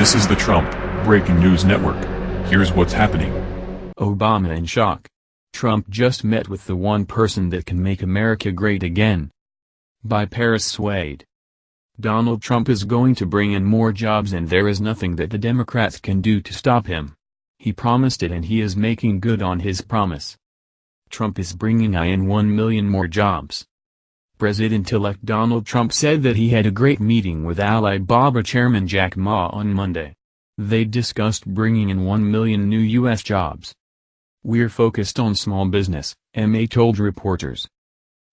This is the Trump Breaking News Network. Here's what's happening. Obama in shock. Trump just met with the one person that can make America great again. By Paris Swade. Donald Trump is going to bring in more jobs and there is nothing that the Democrats can do to stop him. He promised it and he is making good on his promise. Trump is bringing in 1 million more jobs. President-elect Donald Trump said that he had a great meeting with Alibaba chairman Jack Ma on Monday. They discussed bringing in 1 million new U.S. jobs. We're focused on small business, Ma told reporters.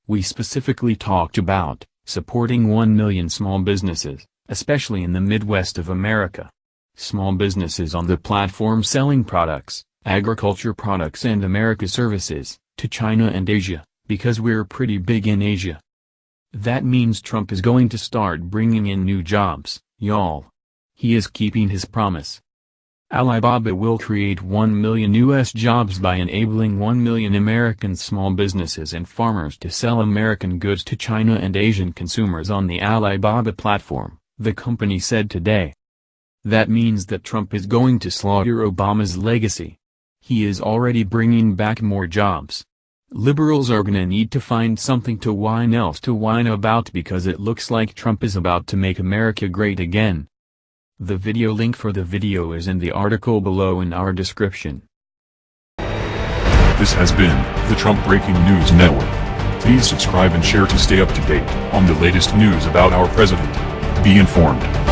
We specifically talked about supporting 1 million small businesses, especially in the Midwest of America. Small businesses on the platform selling products, agriculture products and America services, to China and Asia, because we're pretty big in Asia. That means Trump is going to start bringing in new jobs, y'all. He is keeping his promise. Alibaba will create 1 million U.S. jobs by enabling 1 million American small businesses and farmers to sell American goods to China and Asian consumers on the Alibaba platform, the company said today. That means that Trump is going to slaughter Obama's legacy. He is already bringing back more jobs. Liberals are gonna need to find something to whine else to whine about because it looks like Trump is about to make America great again. The video link for the video is in the article below in our description. This has been the Trump Breaking News Network. Please subscribe and share to stay up to date on the latest news about our president. Be informed.